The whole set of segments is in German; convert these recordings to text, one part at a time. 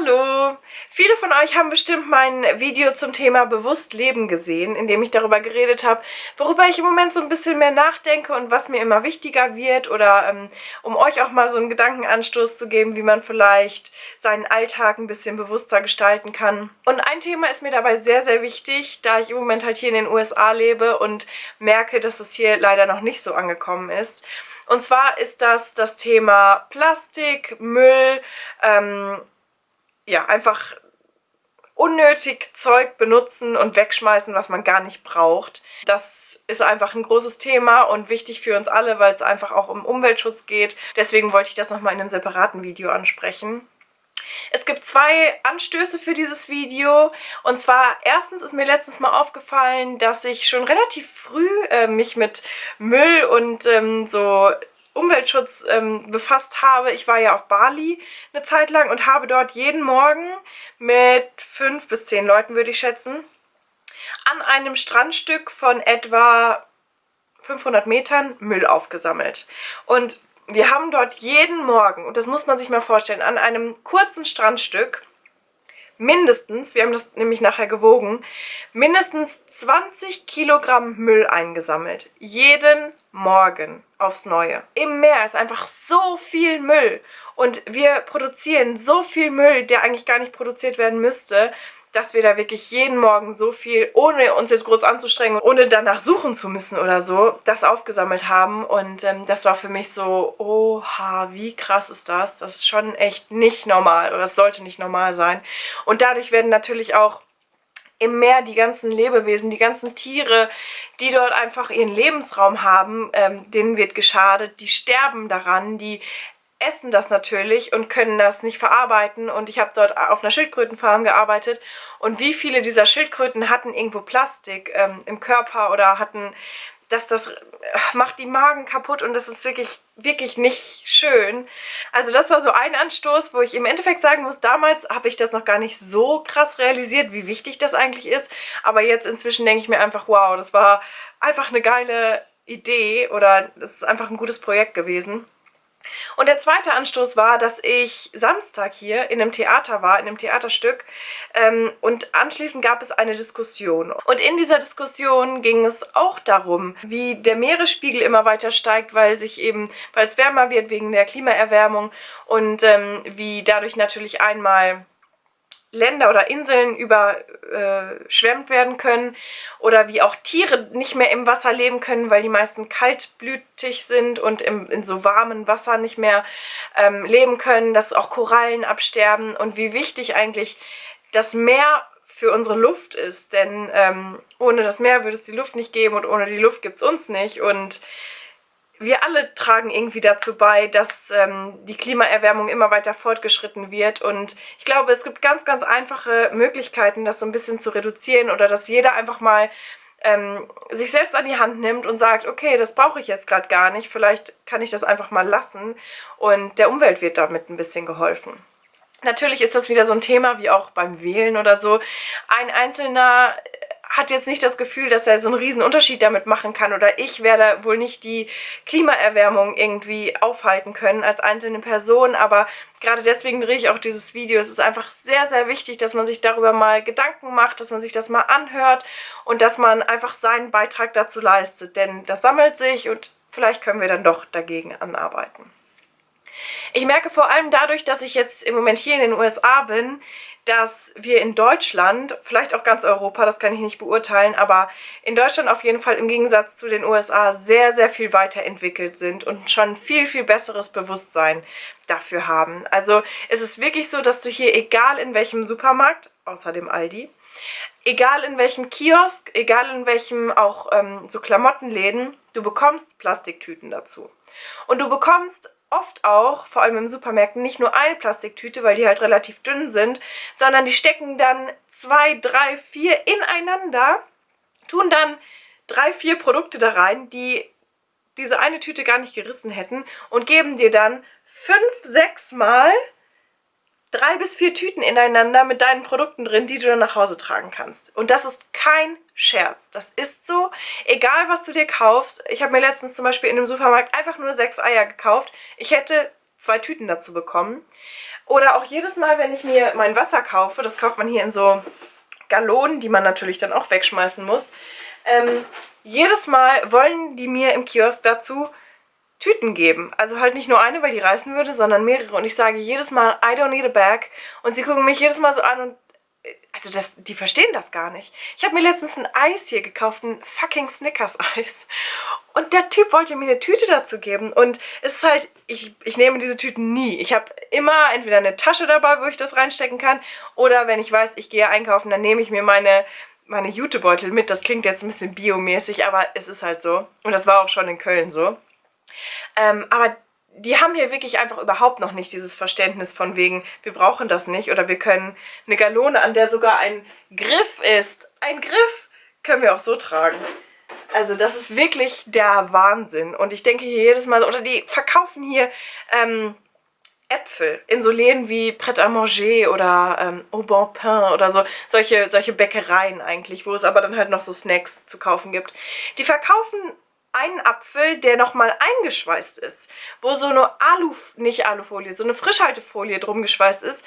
Hallo! Viele von euch haben bestimmt mein Video zum Thema bewusst leben gesehen, in dem ich darüber geredet habe, worüber ich im Moment so ein bisschen mehr nachdenke und was mir immer wichtiger wird oder ähm, um euch auch mal so einen Gedankenanstoß zu geben, wie man vielleicht seinen Alltag ein bisschen bewusster gestalten kann. Und ein Thema ist mir dabei sehr, sehr wichtig, da ich im Moment halt hier in den USA lebe und merke, dass es hier leider noch nicht so angekommen ist. Und zwar ist das das Thema Plastik, Müll, ähm, ja, einfach unnötig Zeug benutzen und wegschmeißen, was man gar nicht braucht. Das ist einfach ein großes Thema und wichtig für uns alle, weil es einfach auch um Umweltschutz geht. Deswegen wollte ich das nochmal in einem separaten Video ansprechen. Es gibt zwei Anstöße für dieses Video und zwar erstens ist mir letztens mal aufgefallen, dass ich schon relativ früh äh, mich mit Müll und ähm, so Umweltschutz ähm, befasst habe. Ich war ja auf Bali eine Zeit lang und habe dort jeden Morgen mit fünf bis zehn Leuten, würde ich schätzen, an einem Strandstück von etwa 500 Metern Müll aufgesammelt. Und wir haben dort jeden Morgen, und das muss man sich mal vorstellen, an einem kurzen Strandstück mindestens, wir haben das nämlich nachher gewogen, mindestens 20 Kilogramm Müll eingesammelt. Jeden Morgen aufs Neue. Im Meer ist einfach so viel Müll und wir produzieren so viel Müll, der eigentlich gar nicht produziert werden müsste, dass wir da wirklich jeden Morgen so viel, ohne uns jetzt groß anzustrengen, ohne danach suchen zu müssen oder so, das aufgesammelt haben. Und ähm, das war für mich so, oha, wie krass ist das? Das ist schon echt nicht normal oder es sollte nicht normal sein. Und dadurch werden natürlich auch im Meer die ganzen Lebewesen, die ganzen Tiere, die dort einfach ihren Lebensraum haben, ähm, denen wird geschadet, die sterben daran, die essen das natürlich und können das nicht verarbeiten. Und ich habe dort auf einer Schildkrötenfarm gearbeitet und wie viele dieser Schildkröten hatten irgendwo Plastik ähm, im Körper oder hatten, dass das äh, macht die Magen kaputt und das ist wirklich, wirklich nicht schön. Also das war so ein Anstoß, wo ich im Endeffekt sagen muss, damals habe ich das noch gar nicht so krass realisiert, wie wichtig das eigentlich ist, aber jetzt inzwischen denke ich mir einfach, wow, das war einfach eine geile Idee oder das ist einfach ein gutes Projekt gewesen. Und der zweite Anstoß war, dass ich Samstag hier in einem Theater war, in einem Theaterstück ähm, und anschließend gab es eine Diskussion. Und in dieser Diskussion ging es auch darum, wie der Meeresspiegel immer weiter steigt, weil sich eben, weil es wärmer wird wegen der Klimaerwärmung und ähm, wie dadurch natürlich einmal Länder oder Inseln überschwemmt äh, werden können oder wie auch Tiere nicht mehr im Wasser leben können, weil die meisten kaltblütig sind und im, in so warmen Wasser nicht mehr ähm, leben können, dass auch Korallen absterben und wie wichtig eigentlich das Meer für unsere Luft ist, denn ähm, ohne das Meer würde es die Luft nicht geben und ohne die Luft gibt es uns nicht. Und wir alle tragen irgendwie dazu bei, dass ähm, die Klimaerwärmung immer weiter fortgeschritten wird und ich glaube, es gibt ganz, ganz einfache Möglichkeiten, das so ein bisschen zu reduzieren oder dass jeder einfach mal ähm, sich selbst an die Hand nimmt und sagt, okay, das brauche ich jetzt gerade gar nicht, vielleicht kann ich das einfach mal lassen und der Umwelt wird damit ein bisschen geholfen. Natürlich ist das wieder so ein Thema wie auch beim Wählen oder so. Ein einzelner hat jetzt nicht das Gefühl, dass er so einen riesen Unterschied damit machen kann oder ich werde wohl nicht die Klimaerwärmung irgendwie aufhalten können als einzelne Person, aber gerade deswegen drehe ich auch dieses Video. Es ist einfach sehr, sehr wichtig, dass man sich darüber mal Gedanken macht, dass man sich das mal anhört und dass man einfach seinen Beitrag dazu leistet, denn das sammelt sich und vielleicht können wir dann doch dagegen anarbeiten. Ich merke vor allem dadurch, dass ich jetzt im Moment hier in den USA bin, dass wir in Deutschland, vielleicht auch ganz Europa, das kann ich nicht beurteilen, aber in Deutschland auf jeden Fall im Gegensatz zu den USA sehr, sehr viel weiterentwickelt sind und schon viel, viel besseres Bewusstsein dafür haben. Also es ist wirklich so, dass du hier, egal in welchem Supermarkt, außer dem Aldi, egal in welchem Kiosk, egal in welchem auch ähm, so Klamottenläden, du bekommst Plastiktüten dazu. Und du bekommst oft auch, vor allem im Supermärkten, nicht nur eine Plastiktüte, weil die halt relativ dünn sind, sondern die stecken dann zwei, drei, vier ineinander, tun dann drei, vier Produkte da rein, die diese eine Tüte gar nicht gerissen hätten und geben dir dann fünf, sechs Mal drei bis vier Tüten ineinander mit deinen Produkten drin, die du dann nach Hause tragen kannst. Und das ist kein Scherz. Das ist so. Egal, was du dir kaufst. Ich habe mir letztens zum Beispiel in einem Supermarkt einfach nur sechs Eier gekauft. Ich hätte zwei Tüten dazu bekommen. Oder auch jedes Mal, wenn ich mir mein Wasser kaufe, das kauft man hier in so Gallonen, die man natürlich dann auch wegschmeißen muss. Ähm, jedes Mal wollen die mir im Kiosk dazu Tüten geben. Also halt nicht nur eine, weil die reißen würde, sondern mehrere. Und ich sage jedes Mal, I don't need a bag. Und sie gucken mich jedes Mal so an und also das, die verstehen das gar nicht. Ich habe mir letztens ein Eis hier gekauft, ein fucking Snickers-Eis. Und der Typ wollte mir eine Tüte dazu geben. Und es ist halt, ich, ich nehme diese Tüten nie. Ich habe immer entweder eine Tasche dabei, wo ich das reinstecken kann. Oder wenn ich weiß, ich gehe einkaufen, dann nehme ich mir meine, meine Jutebeutel mit. Das klingt jetzt ein bisschen biomäßig, aber es ist halt so. Und das war auch schon in Köln so. Ähm, aber die haben hier wirklich einfach überhaupt noch nicht dieses Verständnis von wegen, wir brauchen das nicht oder wir können eine Galone, an der sogar ein Griff ist. Ein Griff können wir auch so tragen. Also das ist wirklich der Wahnsinn. Und ich denke hier jedes Mal, oder die verkaufen hier ähm, Äpfel in so Läden wie Pret-à-Manger oder ähm, Au Bon Pain oder so. Solche, solche Bäckereien eigentlich, wo es aber dann halt noch so Snacks zu kaufen gibt. Die verkaufen einen Apfel, der nochmal eingeschweißt ist, wo so eine Alu, nicht Alufolie, so eine Frischhaltefolie drum geschweißt ist.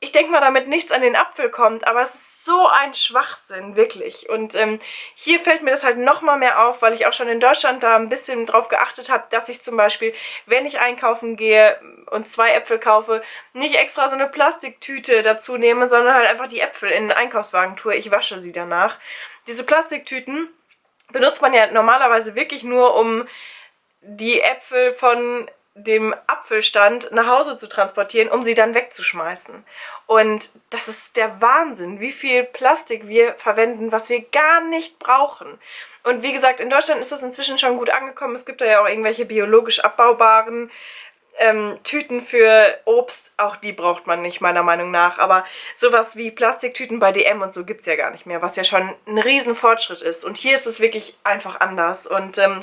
Ich denke mal, damit nichts an den Apfel kommt, aber es ist so ein Schwachsinn, wirklich. Und ähm, hier fällt mir das halt nochmal mehr auf, weil ich auch schon in Deutschland da ein bisschen drauf geachtet habe, dass ich zum Beispiel, wenn ich einkaufen gehe und zwei Äpfel kaufe, nicht extra so eine Plastiktüte dazu nehme, sondern halt einfach die Äpfel in den Einkaufswagen tue. Ich wasche sie danach. Diese Plastiktüten benutzt man ja normalerweise wirklich nur, um die Äpfel von dem Apfelstand nach Hause zu transportieren, um sie dann wegzuschmeißen. Und das ist der Wahnsinn, wie viel Plastik wir verwenden, was wir gar nicht brauchen. Und wie gesagt, in Deutschland ist das inzwischen schon gut angekommen. Es gibt da ja auch irgendwelche biologisch abbaubaren ähm, Tüten für Obst, auch die braucht man nicht, meiner Meinung nach. Aber sowas wie Plastiktüten bei DM und so gibt es ja gar nicht mehr, was ja schon ein riesen Fortschritt ist. Und hier ist es wirklich einfach anders. Und ähm,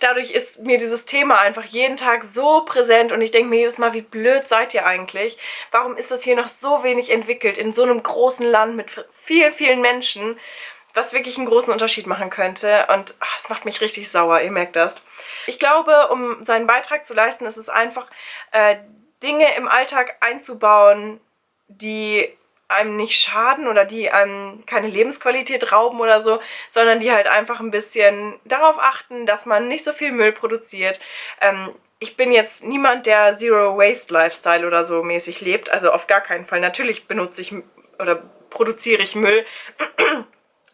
dadurch ist mir dieses Thema einfach jeden Tag so präsent und ich denke mir jedes Mal, wie blöd seid ihr eigentlich? Warum ist das hier noch so wenig entwickelt in so einem großen Land mit vielen, vielen Menschen? Was wirklich einen großen Unterschied machen könnte. Und ach, es macht mich richtig sauer, ihr merkt das. Ich glaube, um seinen Beitrag zu leisten, ist es einfach, äh, Dinge im Alltag einzubauen, die einem nicht schaden oder die einem keine Lebensqualität rauben oder so, sondern die halt einfach ein bisschen darauf achten, dass man nicht so viel Müll produziert. Ähm, ich bin jetzt niemand, der Zero Waste Lifestyle oder so mäßig lebt, also auf gar keinen Fall. Natürlich benutze ich oder produziere ich Müll,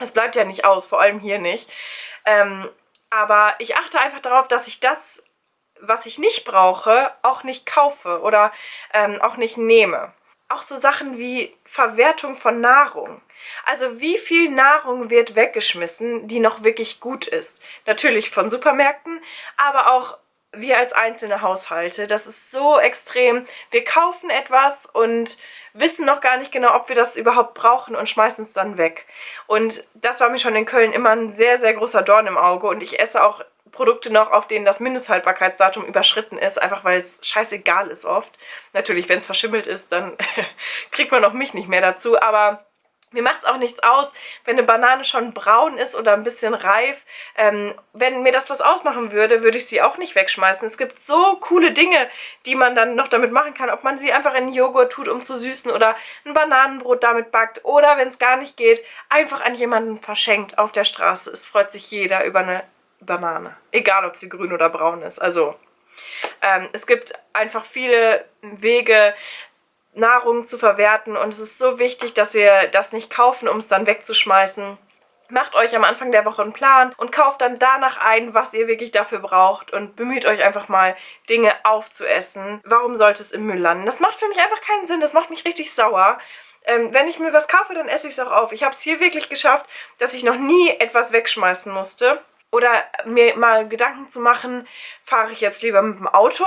es bleibt ja nicht aus, vor allem hier nicht. Ähm, aber ich achte einfach darauf, dass ich das, was ich nicht brauche, auch nicht kaufe oder ähm, auch nicht nehme. Auch so Sachen wie Verwertung von Nahrung. Also wie viel Nahrung wird weggeschmissen, die noch wirklich gut ist. Natürlich von Supermärkten, aber auch wir als einzelne Haushalte. Das ist so extrem. Wir kaufen etwas und wissen noch gar nicht genau, ob wir das überhaupt brauchen und schmeißen es dann weg. Und das war mir schon in Köln immer ein sehr, sehr großer Dorn im Auge und ich esse auch Produkte noch, auf denen das Mindesthaltbarkeitsdatum überschritten ist, einfach weil es scheißegal ist oft. Natürlich, wenn es verschimmelt ist, dann kriegt man auch mich nicht mehr dazu, aber mir macht es auch nichts aus, wenn eine Banane schon braun ist oder ein bisschen reif. Ähm, wenn mir das was ausmachen würde, würde ich sie auch nicht wegschmeißen. Es gibt so coole Dinge, die man dann noch damit machen kann. Ob man sie einfach in Joghurt tut, um zu süßen oder ein Bananenbrot damit backt. Oder, wenn es gar nicht geht, einfach an jemanden verschenkt auf der Straße. Es freut sich jeder über eine Banane. Egal, ob sie grün oder braun ist. Also, ähm, es gibt einfach viele Wege, Nahrung zu verwerten und es ist so wichtig, dass wir das nicht kaufen, um es dann wegzuschmeißen. Macht euch am Anfang der Woche einen Plan und kauft dann danach ein, was ihr wirklich dafür braucht und bemüht euch einfach mal, Dinge aufzuessen. Warum sollte es im Müll landen? Das macht für mich einfach keinen Sinn, das macht mich richtig sauer. Ähm, wenn ich mir was kaufe, dann esse ich es auch auf. Ich habe es hier wirklich geschafft, dass ich noch nie etwas wegschmeißen musste. Oder mir mal Gedanken zu machen, fahre ich jetzt lieber mit dem Auto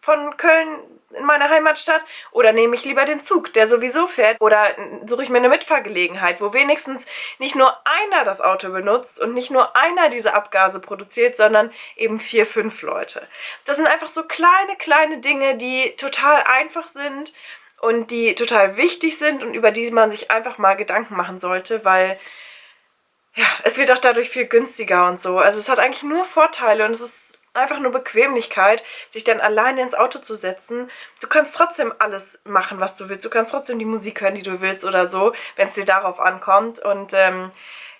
von Köln in meine Heimatstadt oder nehme ich lieber den Zug, der sowieso fährt oder suche ich mir eine Mitfahrgelegenheit, wo wenigstens nicht nur einer das Auto benutzt und nicht nur einer diese Abgase produziert, sondern eben vier, fünf Leute. Das sind einfach so kleine, kleine Dinge, die total einfach sind und die total wichtig sind und über die man sich einfach mal Gedanken machen sollte, weil ja, es wird auch dadurch viel günstiger und so. Also es hat eigentlich nur Vorteile und es ist einfach nur Bequemlichkeit, sich dann alleine ins Auto zu setzen. Du kannst trotzdem alles machen, was du willst. Du kannst trotzdem die Musik hören, die du willst oder so, wenn es dir darauf ankommt. Und ähm,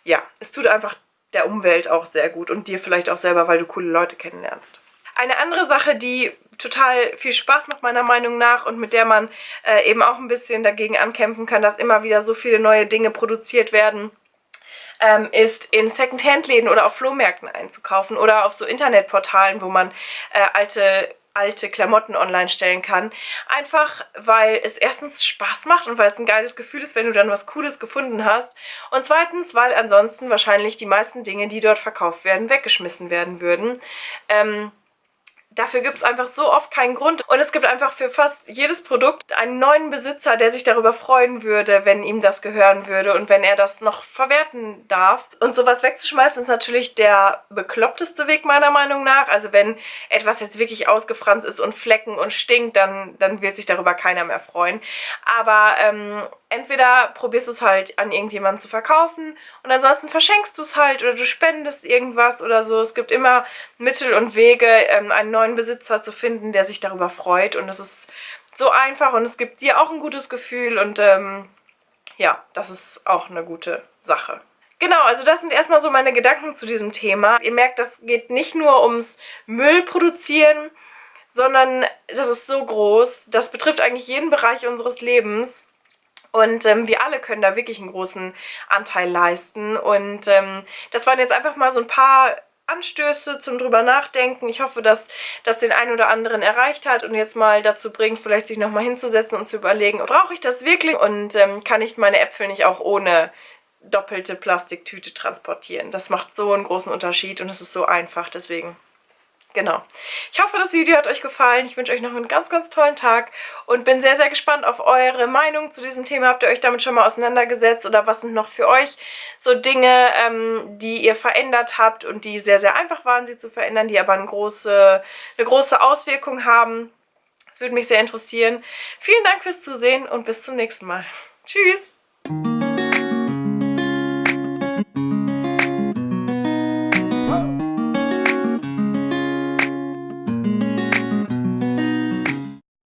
ja, es tut einfach der Umwelt auch sehr gut und dir vielleicht auch selber, weil du coole Leute kennenlernst. Eine andere Sache, die total viel Spaß macht meiner Meinung nach und mit der man äh, eben auch ein bisschen dagegen ankämpfen kann, dass immer wieder so viele neue Dinge produziert werden, ähm, ist in Secondhand-Läden oder auf Flohmärkten einzukaufen oder auf so Internetportalen, wo man äh, alte alte Klamotten online stellen kann. Einfach, weil es erstens Spaß macht und weil es ein geiles Gefühl ist, wenn du dann was Cooles gefunden hast. Und zweitens, weil ansonsten wahrscheinlich die meisten Dinge, die dort verkauft werden, weggeschmissen werden würden. Ähm, Dafür gibt es einfach so oft keinen Grund. Und es gibt einfach für fast jedes Produkt einen neuen Besitzer, der sich darüber freuen würde, wenn ihm das gehören würde und wenn er das noch verwerten darf. Und sowas wegzuschmeißen ist natürlich der bekloppteste Weg meiner Meinung nach. Also wenn etwas jetzt wirklich ausgefranst ist und Flecken und stinkt, dann, dann wird sich darüber keiner mehr freuen. Aber ähm, entweder probierst du es halt an irgendjemanden zu verkaufen und ansonsten verschenkst du es halt oder du spendest irgendwas oder so. Es gibt immer Mittel und Wege, ähm, einen neuen Besitzer zu finden, der sich darüber freut und es ist so einfach und es gibt dir auch ein gutes Gefühl und ähm, ja, das ist auch eine gute Sache. Genau, also das sind erstmal so meine Gedanken zu diesem Thema. Ihr merkt, das geht nicht nur ums Müll produzieren, sondern das ist so groß. Das betrifft eigentlich jeden Bereich unseres Lebens. Und ähm, wir alle können da wirklich einen großen Anteil leisten. Und ähm, das waren jetzt einfach mal so ein paar Anstöße zum drüber nachdenken. Ich hoffe, dass das den einen oder anderen erreicht hat und jetzt mal dazu bringt, vielleicht sich nochmal hinzusetzen und zu überlegen, brauche ich das wirklich und ähm, kann ich meine Äpfel nicht auch ohne doppelte Plastiktüte transportieren. Das macht so einen großen Unterschied und es ist so einfach, deswegen Genau. Ich hoffe, das Video hat euch gefallen. Ich wünsche euch noch einen ganz, ganz tollen Tag und bin sehr, sehr gespannt auf eure Meinung zu diesem Thema. Habt ihr euch damit schon mal auseinandergesetzt oder was sind noch für euch so Dinge, ähm, die ihr verändert habt und die sehr, sehr einfach waren, sie zu verändern, die aber eine große, eine große Auswirkung haben? Das würde mich sehr interessieren. Vielen Dank fürs Zusehen und bis zum nächsten Mal. Tschüss!